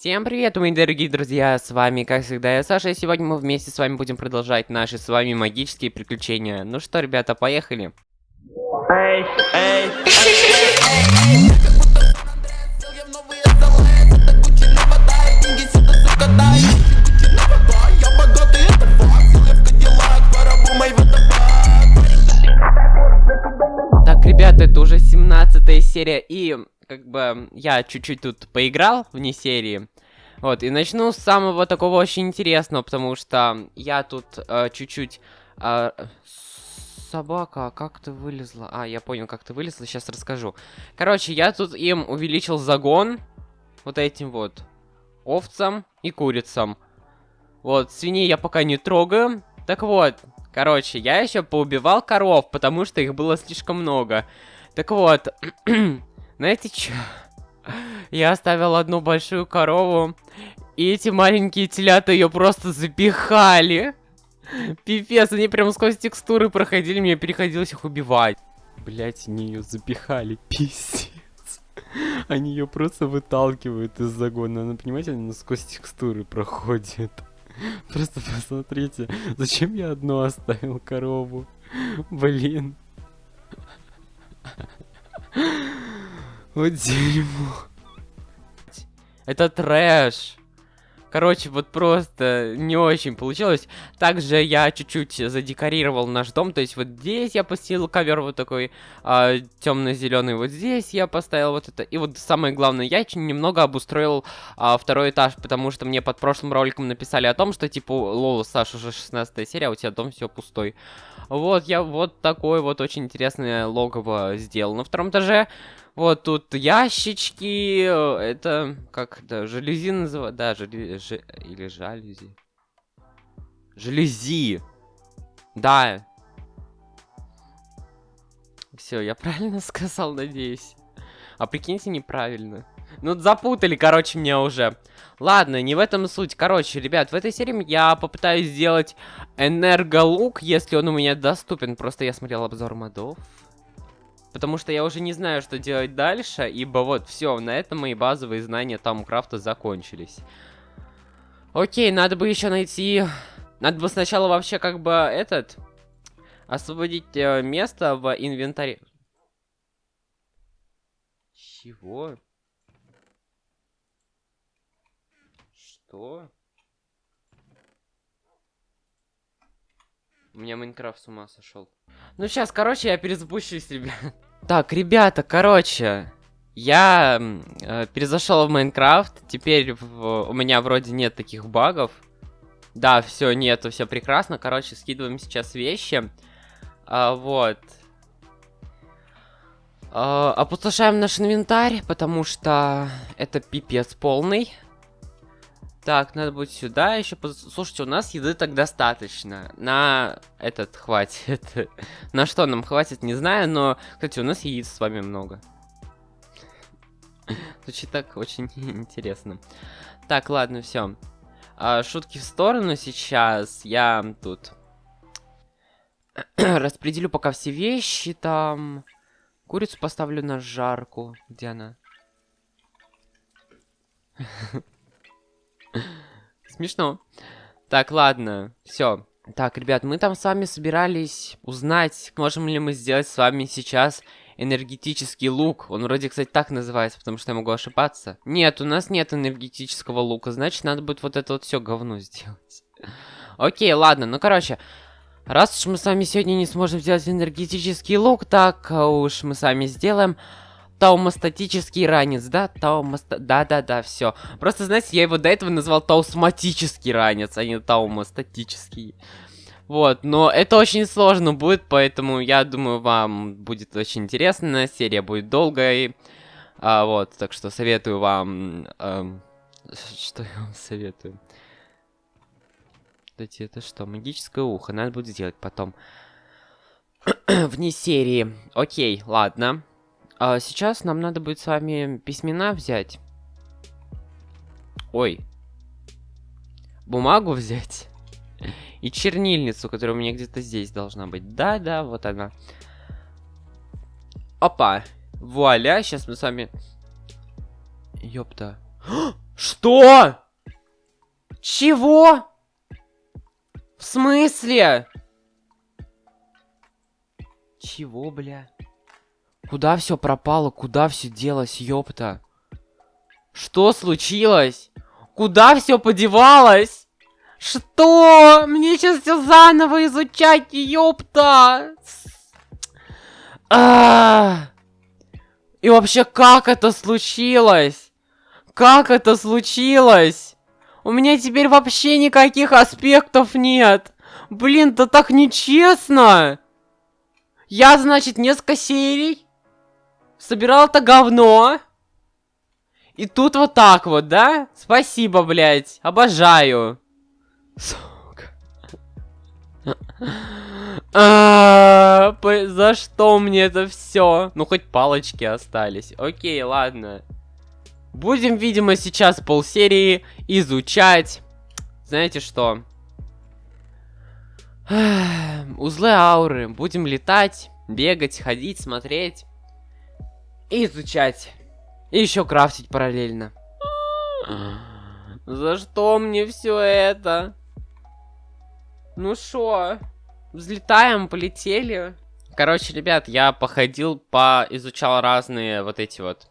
Всем привет, мои дорогие друзья, с вами, как всегда, я Саша, и сегодня мы вместе с вами будем продолжать наши с вами магические приключения. Ну что, ребята, поехали. Так, ребята, это уже 17 серия, и как бы я чуть-чуть тут поиграл вне серии. Вот, и начну с самого такого очень интересного, потому что я тут э, чуть-чуть... Э, собака, а как ты вылезла? А, я понял, как ты вылезла, сейчас расскажу. Короче, я тут им увеличил загон. Вот этим вот. Овцам и курицам. Вот, свиней я пока не трогаю. Так вот, короче, я еще поубивал коров, потому что их было слишком много. Так вот, знаете что? Я оставил одну большую корову, и эти маленькие телята ее просто запихали. Пипец, они прям сквозь текстуры проходили, мне приходилось их убивать. Блять, они ее запихали, пиздец. Они ее просто выталкивают из загона. Она, понимаете, она сквозь текстуры проходит. Просто посмотрите, зачем я одну оставил корову? Блин. Вот дерьмо. Это трэш. Короче, вот просто не очень получилось. Также я чуть-чуть задекорировал наш дом. То есть вот здесь я постелил ковер вот такой а, темно-зеленый. Вот здесь я поставил вот это. И вот самое главное, я немного обустроил э, второй этаж, потому что мне под прошлым роликом написали о том, что типа, лол, Саш, уже 16 серия, а у тебя дом все пустой. Вот, я вот такой вот очень интересное логово сделал на втором этаже. Вот тут ящички, это как это, желези называют, да, жели, ж, или жалюзи. Желези. Да. Все, я правильно сказал, надеюсь. А прикиньте, неправильно. Ну, запутали, короче, меня уже. Ладно, не в этом суть. Короче, ребят, в этой серии я попытаюсь сделать энерголук, если он у меня доступен. Просто я смотрел обзор модов. Потому что я уже не знаю, что делать дальше, ибо вот, все, на этом мои базовые знания Тамкрафта закончились. Окей, надо бы еще найти... Надо бы сначала вообще как бы этот... Освободить э, место в инвентаре. Чего? Что? У меня Майнкрафт с ума сошел. Ну сейчас, короче, я перезапущусь, ребят. Так, ребята, короче, я э, перезашел в Майнкрафт. Теперь в, у меня вроде нет таких багов. Да, все, нету, все прекрасно. Короче, скидываем сейчас вещи. А, вот. А, опустошаем наш инвентарь, потому что это пипец полный. Так, надо будет сюда еще... Слушайте, у нас еды так достаточно. На этот хватит. На что нам хватит, не знаю, но... Кстати, у нас яиц с вами много. Звучит так очень интересно. Так, ладно, все. А, шутки в сторону сейчас. Я тут... Распределю пока все вещи там. Курицу поставлю на жарку. Где она? Смешно. Так, ладно, все. Так, ребят, мы там с вами собирались узнать, можем ли мы сделать с вами сейчас энергетический лук. Он вроде, кстати, так называется, потому что я могу ошибаться. Нет, у нас нет энергетического лука, значит, надо будет вот это вот все говно сделать. Окей, ладно, ну, короче, раз уж мы с вами сегодня не сможем сделать энергетический лук, так уж мы с вами сделаем таумостатический ранец, да? Таумоста... Да-да-да, все. Просто, знаете, я его до этого назвал таусматический ранец, а не таумостатический. Вот, но это очень сложно будет, поэтому я думаю, вам будет очень интересно. Серия будет долгой. А, вот, так что советую вам... Эм, что я вам советую? Кстати, это что? Магическое ухо. Надо будет сделать потом. Вне серии. Окей, ладно. А сейчас нам надо будет с вами письмена взять. Ой. Бумагу взять. И чернильницу, которая у меня где-то здесь должна быть. Да-да, вот она. Опа. Вуаля, сейчас мы с вами... Ёпта. Что? Чего? В смысле? Чего, бля? Куда все пропало? Куда все делось, ёпта? Что случилось? Куда все подевалось? Что? Мне сейчас все заново изучать, ёпта! А И вообще, как это случилось? Как это случилось? У меня теперь вообще никаких аспектов нет. Блин, да так нечестно. Я, значит, несколько серий собирал это говно. И тут вот так вот, да? Спасибо, блядь. Обожаю. Сука. А, за что мне это все? Ну, хоть палочки остались. Окей, ладно. Будем, видимо, сейчас полсерии изучать. Знаете что? Узлы ауры. Будем летать, бегать, ходить, смотреть. Изучать. И еще крафтить параллельно. За что мне все это? Ну шо? Взлетаем, полетели. Короче, ребят, я походил, поизучал разные вот эти вот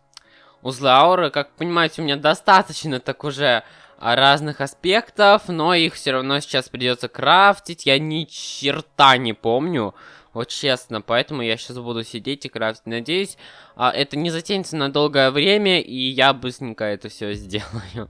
узлы ауры. Как понимаете, у меня достаточно так уже разных аспектов, но их все равно сейчас придется крафтить. Я ни черта не помню, вот честно, поэтому я сейчас буду сидеть и крафтить. Надеюсь, а, это не затянется на долгое время, и я быстренько это все сделаю.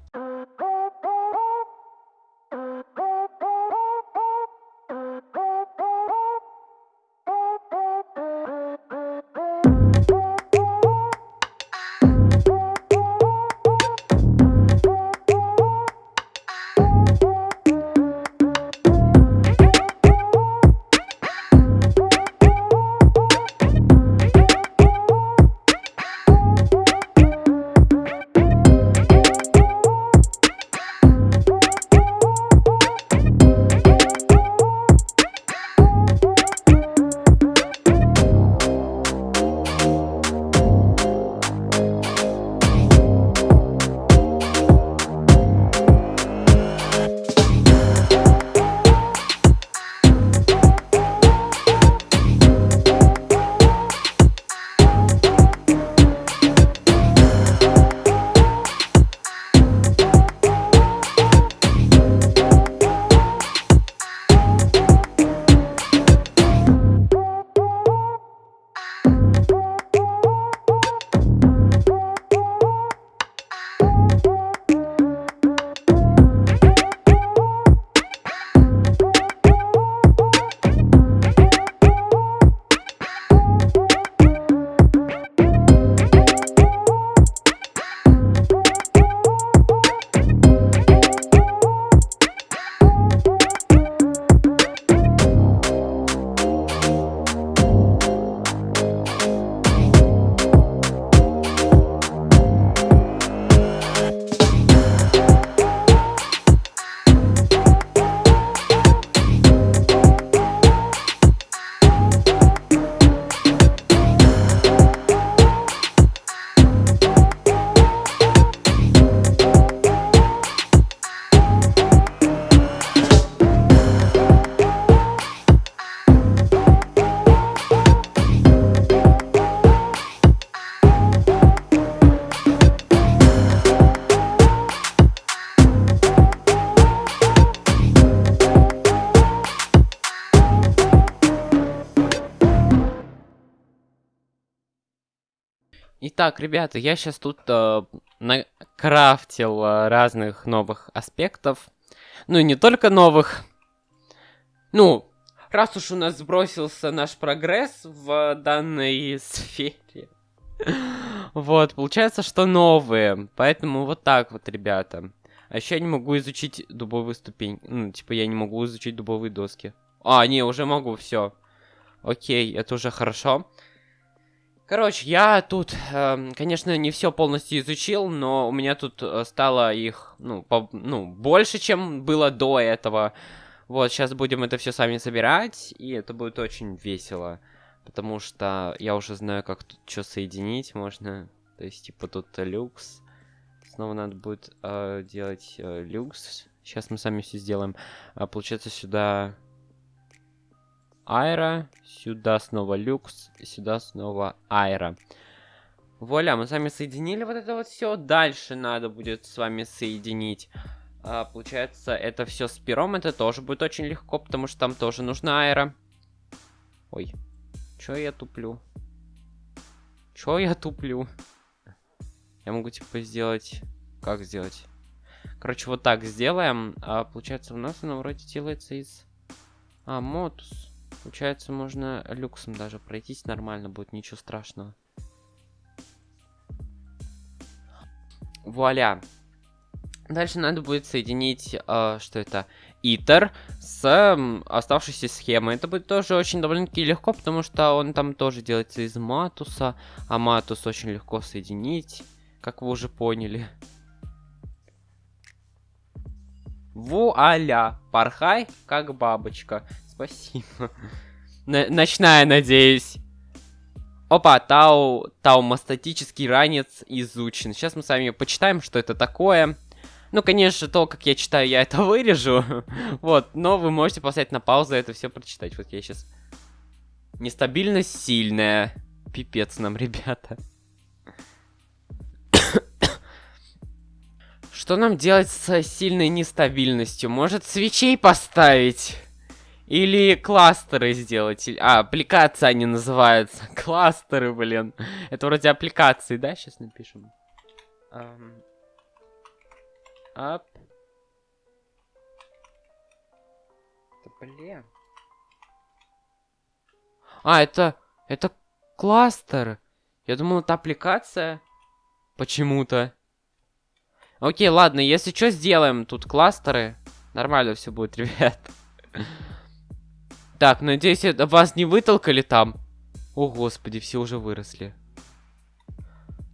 Итак, ребята, я сейчас тут э, накрафтил э, разных новых аспектов. Ну и не только новых. Ну, раз уж у нас сбросился наш прогресс в данной сфере. Вот, получается, что новые. Поэтому вот так вот, ребята. А еще я не могу изучить дубовую ступень. Ну, типа, я не могу изучить дубовые доски. А, не, уже могу, все. Окей, это уже хорошо. Короче, я тут, э, конечно, не все полностью изучил, но у меня тут э, стало их, ну, по, ну, больше, чем было до этого. Вот, сейчас будем это все сами собирать, и это будет очень весело. Потому что я уже знаю, как тут что соединить можно. То есть, типа, тут люкс. снова надо будет э, делать э, люкс. Сейчас мы сами все сделаем. А, получается, сюда аэро, сюда снова люкс, сюда снова аэро. Вуаля, мы с вами соединили вот это вот все. Дальше надо будет с вами соединить. А, получается, это все с пером. Это тоже будет очень легко, потому что там тоже нужна аэро. Ой, чё я туплю? Чё я туплю? Я могу, типа, сделать... Как сделать? Короче, вот так сделаем. А, получается, у нас она вроде делается из... А, мотус. Получается, можно люксом даже пройтись нормально будет, ничего страшного. Вуаля. Дальше надо будет соединить, э, что это, итер с э, оставшейся схемой. Это будет тоже очень довольно-таки легко, потому что он там тоже делается из матуса, а матус очень легко соединить, как вы уже поняли. Вуаля! Порхай, как бабочка. Спасибо. Н ночная, надеюсь. Опа, тау, таумастатический ранец изучен. Сейчас мы с вами почитаем, что это такое. Ну, конечно, то, как я читаю, я это вырежу. вот, но вы можете поставить на паузу это все прочитать. Вот я сейчас... Нестабильность сильная. Пипец нам, ребята. Что нам делать с сильной нестабильностью? Может, свечей поставить? Или кластеры сделать? А, аппликации они называются. Кластеры, блин. Это вроде аппликации, да? Сейчас напишем. Um, up. Да, блин. А, это... Это кластер. Я думал, это аппликация. Почему-то. Окей, ладно, если что, сделаем тут кластеры. Нормально все будет, ребят. Так, надеюсь, вас не вытолкали там. О, господи, все уже выросли.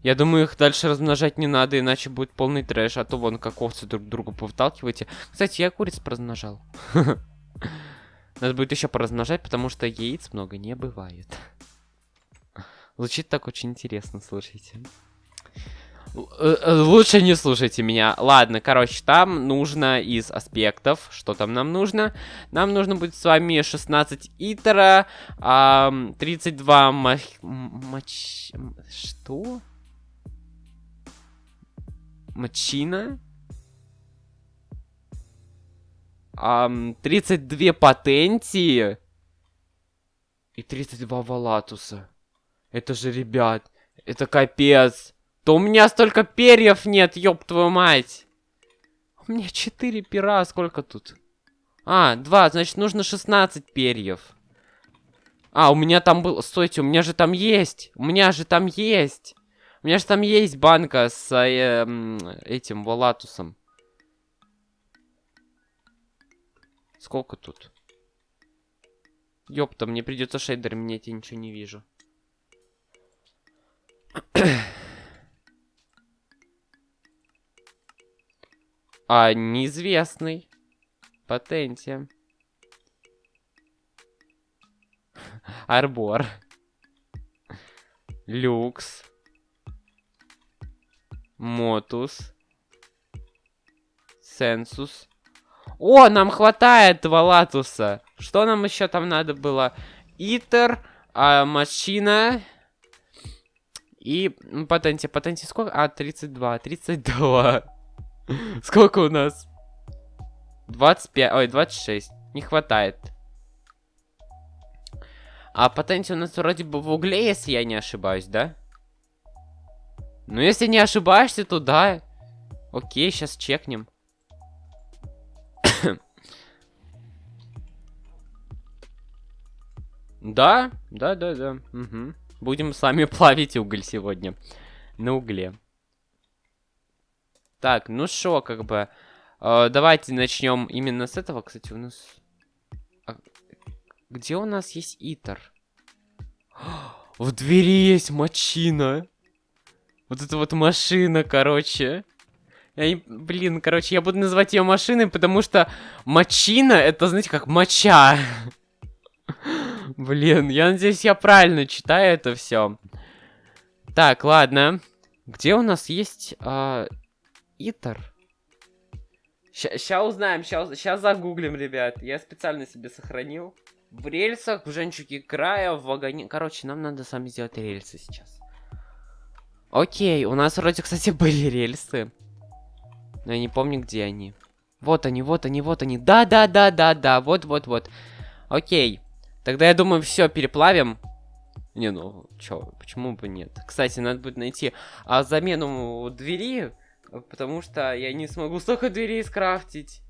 Я думаю, их дальше размножать не надо, иначе будет полный трэш. А то вон как овцы друг друга повыталкиваете. Кстати, я куриц поразмножал. Надо будет еще поразмножать, потому что яиц много не бывает. Звучит так очень интересно, слушайте. Э, э, лучше не слушайте меня. Ладно, короче, там нужно из аспектов. Что там нам нужно? Нам нужно будет с вами 16 итера, 32 мах... Мач... Что? Мачина? 32 патентии. И 32 валатуса. Это же, ребят, это капец. То у меня столько перьев нет, ёб твою мать. У меня 4 пера, сколько тут? А, 2, значит нужно 16 перьев. А, у меня там был... Стойте, у меня же там есть. У меня же там есть. У меня же там есть банка с э, этим Валатусом. Сколько тут? Ёпта, мне придется шейдер менять, я ничего не вижу. А, неизвестный. Patente. Arbor. Lux. Motus. Сенсус. О, нам хватает Валатуса. Что нам еще там надо было? Итер, а, машина. И патенте. Патенте сколько? А, 32. 32. Сколько у нас? 25, ой, 26. Не хватает. А патенти у нас вроде бы в угле, если я не ошибаюсь, да? Ну, если не ошибаешься, то да. Окей, сейчас чекнем. да, да, да, да. Угу. Будем с вами плавить уголь сегодня. На угле. Так, ну что, как бы... Э, давайте начнем именно с этого. Кстати, у нас... А... Где у нас есть итер? В двери есть мочина. Вот это вот машина, короче. Я Блин, короче, я буду называть ее машиной, потому что мочина, это, знаете, как моча. Блин, я надеюсь, я правильно читаю это все. Так, ладно. Где у нас есть... А Итер. Сейчас узнаем, сейчас загуглим, ребят. Я специально себе сохранил. В рельсах, в женчуке края, в вагоне. Короче, нам надо сами сделать рельсы сейчас. Окей, у нас вроде, кстати, были рельсы. Но я не помню, где они. Вот они, вот они, вот они. Да-да-да-да-да, вот-вот-вот. Окей. Тогда я думаю, все переплавим. Не, ну, чё, почему бы нет? Кстати, надо будет найти а, замену двери, потому что я не смогу столько дверей скрафтить.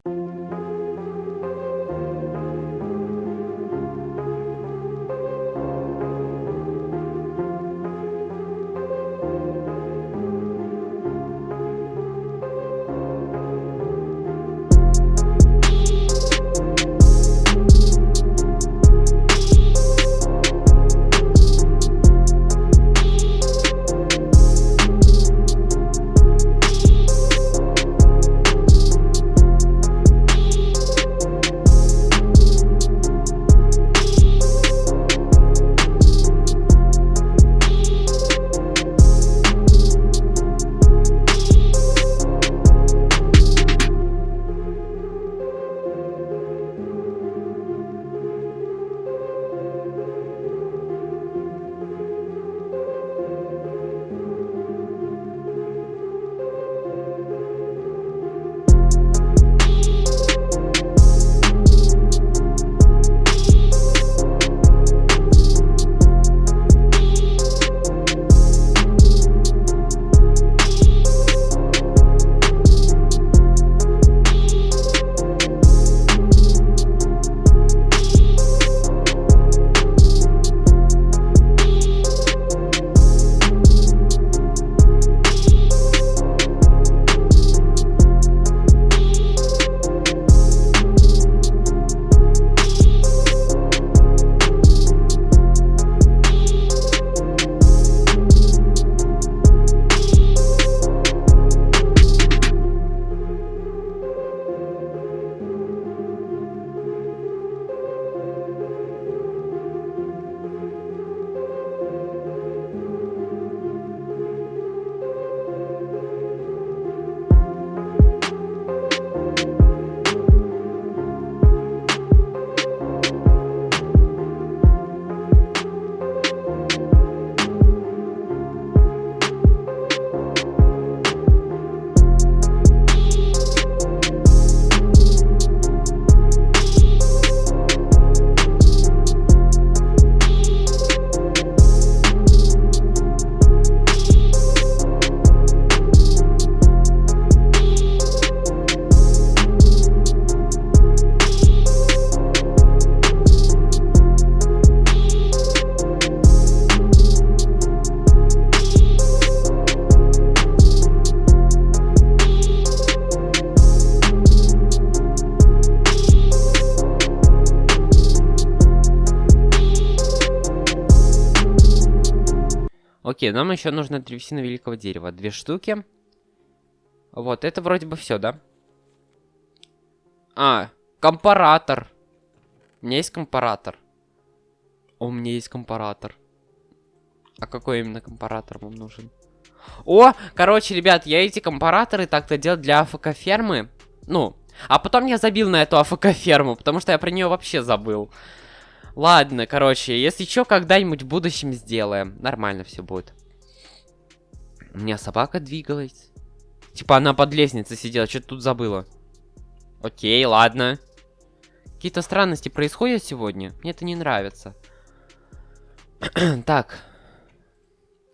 Окей, нам еще нужно древесина великого дерева. Две штуки. Вот, это вроде бы все, да? А, компаратор. У меня есть компаратор. У меня есть компаратор. А какой именно компаратор вам нужен? О, короче, ребят, я эти компараторы так-то делал для АФК-фермы. Ну, а потом я забил на эту АФК-ферму, потому что я про нее вообще забыл. Ладно, короче, если что, когда-нибудь в будущем сделаем. Нормально все будет. У меня собака двигалась. Типа она под лестницей сидела, что-то тут забыла. Окей, ладно. Какие-то странности происходят сегодня. Мне это не нравится. так.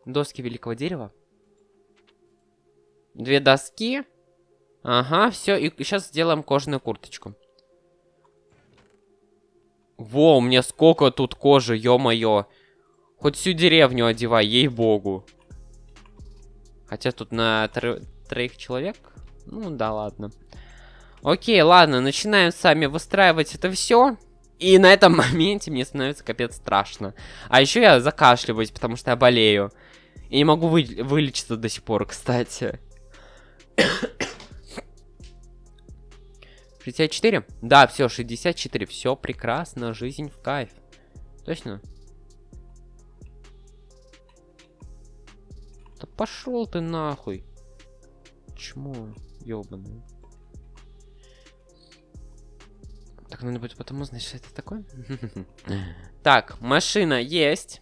Доски великого дерева. Две доски. Ага, все. И сейчас сделаем кожаную курточку. Во, у меня сколько тут кожи, ё-моё. Хоть всю деревню одевай, ей-богу. Хотя тут на тро троих человек. Ну да, ладно. Окей, ладно, начинаем сами выстраивать это все. И на этом моменте мне становится капец страшно. А еще я закашливаюсь, потому что я болею. И не могу вы вылечиться до сих пор, кстати. 64? Да, все, 64. Все прекрасно, жизнь в кайф. Точно? Да пошел ты нахуй. Чмо? ёбаный. Так, надо будет потом узнать, что это такое. Так, машина есть.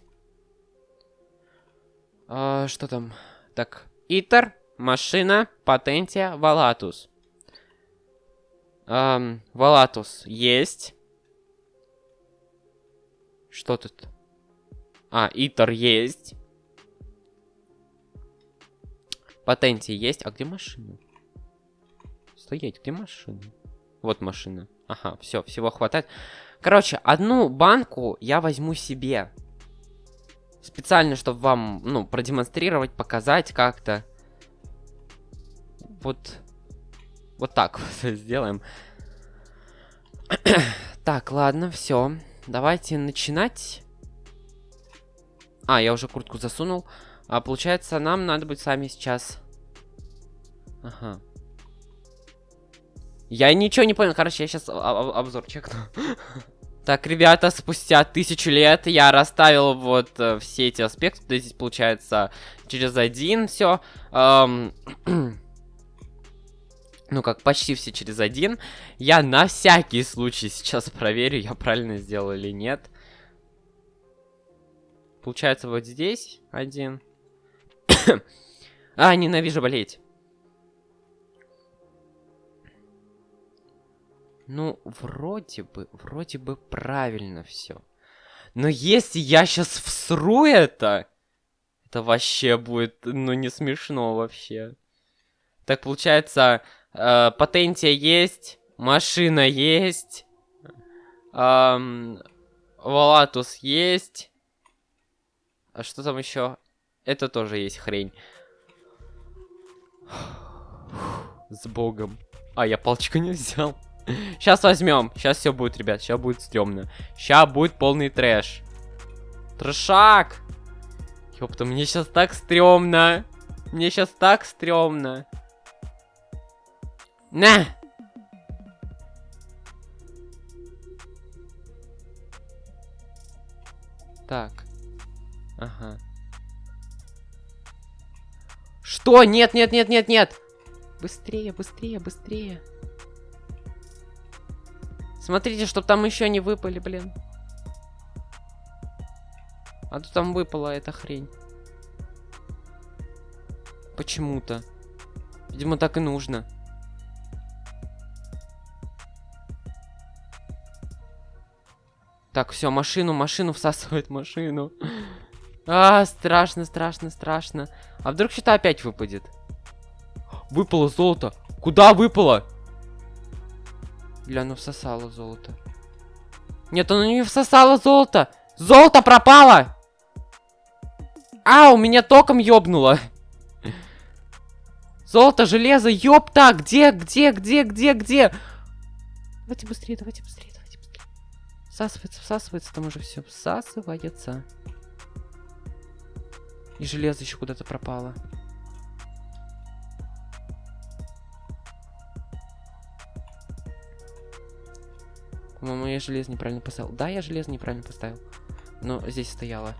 А, что там? Так, Итер, машина, патентия, Валатус. Эм, Валатус есть. Что тут? А, Итер есть. Патенти есть. А где машина? Стоять, где машина? Вот машина. Ага, все, всего хватает. Короче, одну банку я возьму себе. Специально, чтобы вам, ну, продемонстрировать, показать как-то. Вот. Вот так вот сделаем. так, ладно, все. Давайте начинать. А, я уже куртку засунул. А получается, нам надо быть сами сейчас. Ага. Я ничего не понял. Короче, я сейчас обзор чекну. Так, ребята, спустя тысячу лет я расставил вот э, все эти аспекты. Здесь получается через один все. Эм, ну, как почти все через один. Я на всякий случай сейчас проверю, я правильно сделал или нет. Получается вот здесь один. а, ненавижу болеть. Ну, вроде бы, вроде бы правильно все. Но если я сейчас всру это, это вообще будет, ну, не смешно вообще. Так, получается, э, патентия есть, машина есть, эм, Валатус есть. А что там еще? Это тоже есть хрень. С богом. А, я палочку не взял. Сейчас возьмем. Сейчас все будет, ребят. Сейчас будет стрёмно. Сейчас будет полный трэш. Трэшак! Ёпта, мне сейчас так стрёмно. Мне сейчас так стрёмно. На! Так. Ага. Что? Нет, нет, нет, нет, нет! Быстрее, быстрее, быстрее. Смотрите, чтоб там еще не выпали, блин. А то там выпала эта хрень. Почему-то. Видимо, так и нужно. Так, все, машину, машину всасывает машину. А, страшно, страшно, страшно. А вдруг что-то опять выпадет? Выпало золото. Куда выпало? Бля, ну всосало золото. Нет, оно не всосало золото. Золото пропало! А, у меня током ёбнуло. Золото, железо, ёпта! Где, где, где, где, где? Давайте быстрее, давайте быстрее. Всасывается, всасывается, там уже все всасывается. И железо еще куда-то пропало. По-моему, я железо неправильно поставил. Да, я железо неправильно поставил. Но здесь стояло.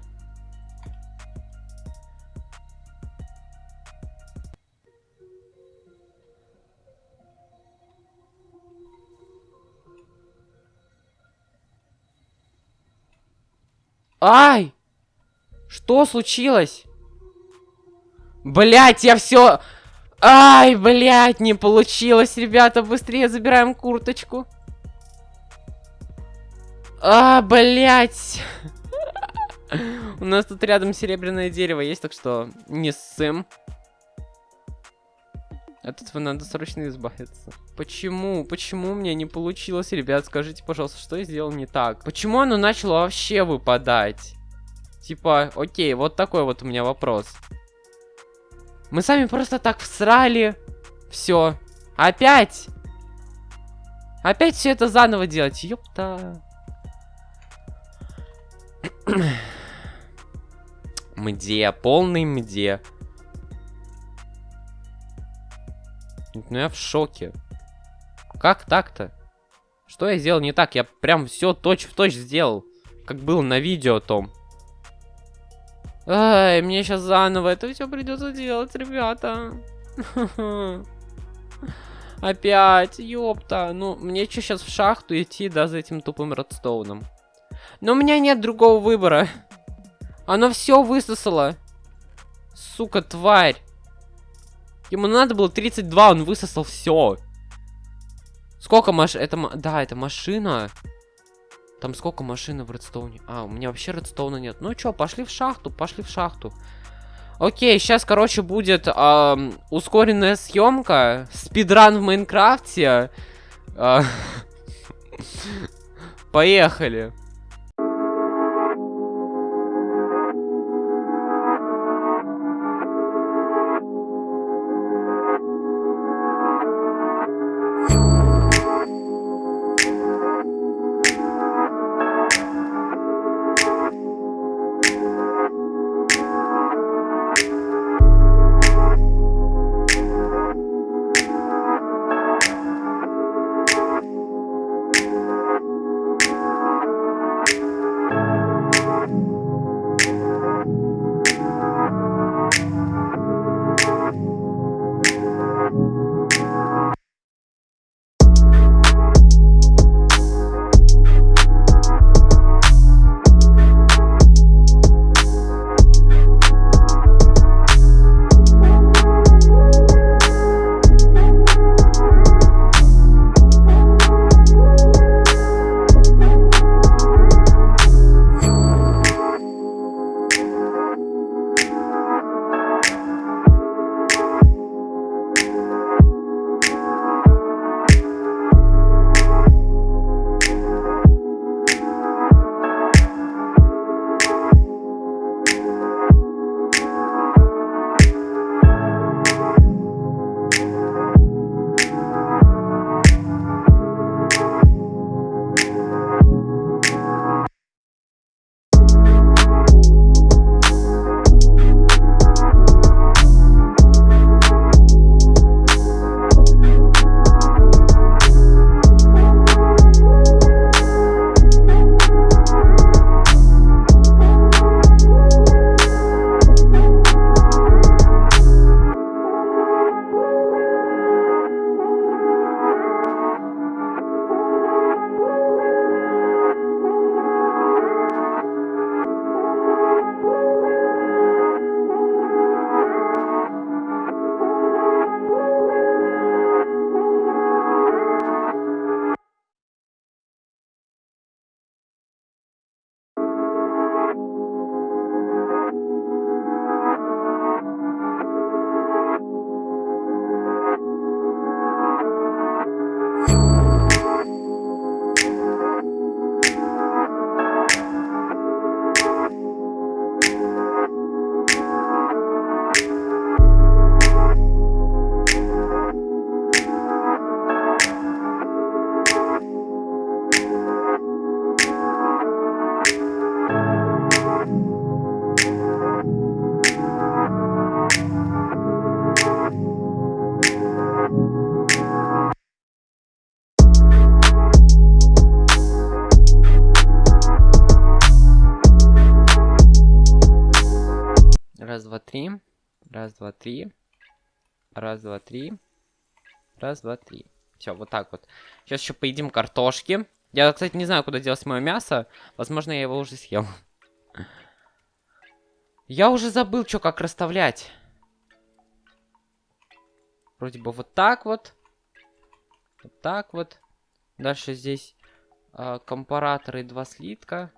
Ай! Что случилось? Блять, я все... Ай, блять, не получилось, ребята. Быстрее забираем курточку. А, блять. У нас тут рядом серебряное дерево есть, так что не ссым. От этого надо срочно избавиться. Почему? Почему мне не получилось, ребят? Скажите, пожалуйста, что я сделал не так? Почему оно начало вообще выпадать? Типа, окей, вот такой вот у меня вопрос. Мы сами просто так всрали. Все. Опять? Опять все это заново делать? Ёпта. Мде, полный мде. Ну я в шоке. Как так-то? Что я сделал не так? Я прям все точь-в-точь -точь сделал. Как было на видео том. Ай, мне сейчас заново это все придется делать, ребята. Опять, ёпта. Ну, мне что сейчас в шахту идти, да, за этим тупым редстоуном? Но у меня нет другого выбора. Оно все высосало. Сука, тварь. Ему надо было 32, он высосал все. Сколько маш... Это... Да, это машина. Там сколько машин в редстоуне? А, у меня вообще редстоуна нет. Ну чё, пошли в шахту, пошли в шахту. Окей, сейчас, короче, будет эм, ускоренная съемка. Спидран в Майнкрафте. Э, Поехали. Раз, два, три. Раз, два, три. Раз, два, три. Раз, два, три. Все, вот так вот. Сейчас еще поедим картошки. Я, кстати, не знаю, куда делать мое мясо. Возможно, я его уже съел. Я уже забыл, что как расставлять. Вроде бы вот так вот. Вот так вот. Дальше здесь э, компараторы два слитка.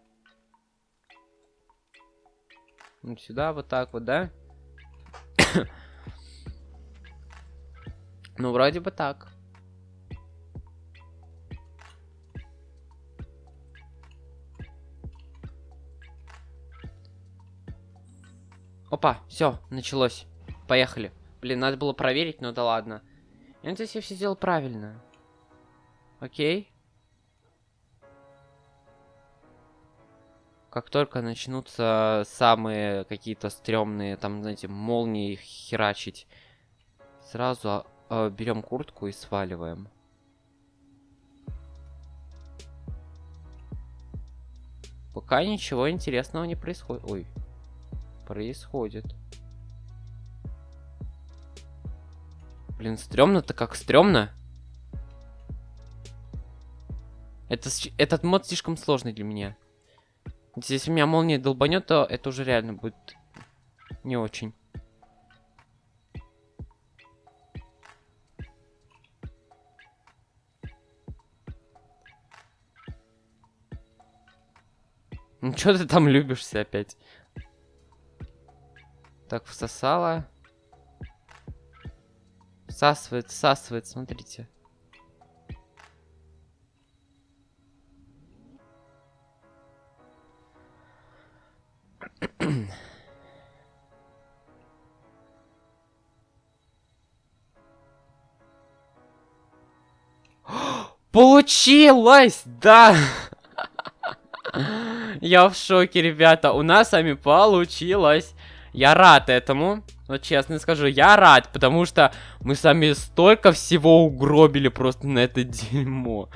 Вот сюда вот так вот, да? ну, вроде бы так. Опа, все, началось. Поехали. Блин, надо было проверить, но да ладно. Я надеюсь, я все сделал правильно. Окей. Как только начнутся самые какие-то стрёмные, там, знаете, молнии херачить, сразу э, берем куртку и сваливаем. Пока ничего интересного не происходит. Ой, происходит. Блин, стрёмно-то как стрёмно. Это, этот мод слишком сложный для меня. Если меня молния долбанет, то это уже реально будет не очень. Ну что ты там любишься опять? Так, всосала. Всасывает, всасывает, смотрите. Получилось! Да! Я в шоке, ребята. У нас с вами получилось. Я рад этому. Вот честно скажу, я рад, потому что мы сами столько всего угробили просто на это дерьмо.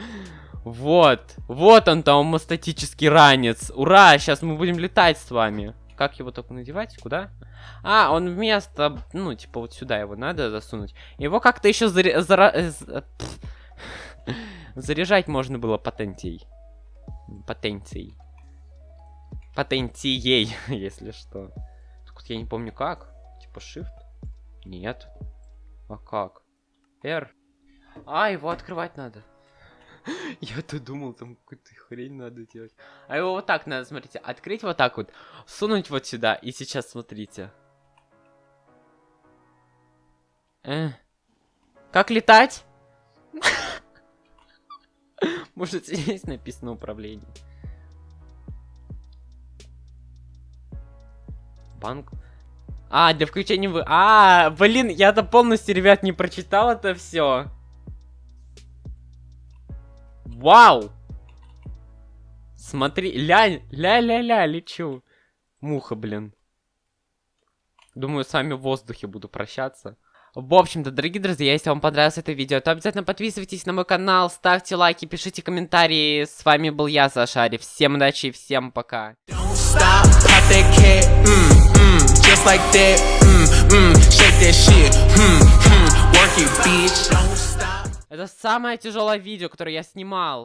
Вот. Вот он там, статический ранец. Ура, сейчас мы будем летать с вами. Как его только надевать? Куда? А, он вместо... Ну, типа вот сюда его надо засунуть. Его как-то еще заря... Зара... Э, заряжать можно было потенцией. Потенцией. Потенцией, если что. Только я не помню как. Типа shift? Нет. А как? R. А, его открывать надо. Я-то думал, там какую-то хрень надо делать. А его вот так надо, смотрите, открыть вот так вот, сунуть вот сюда, и сейчас смотрите. Э. Как летать? Может, здесь написано управление. Банк. А, для включения вы... А, блин, я-то полностью, ребят, не прочитал это все. Вау! Смотри, ля, ля-ля-ля, лечу. Муха, блин. Думаю, с вами в воздухе буду прощаться. В общем-то, дорогие друзья, если вам понравилось это видео, то обязательно подписывайтесь на мой канал, ставьте лайки, пишите комментарии. С вами был я, Сашари. Всем удачи и всем пока. Это самое тяжелое видео, которое я снимал.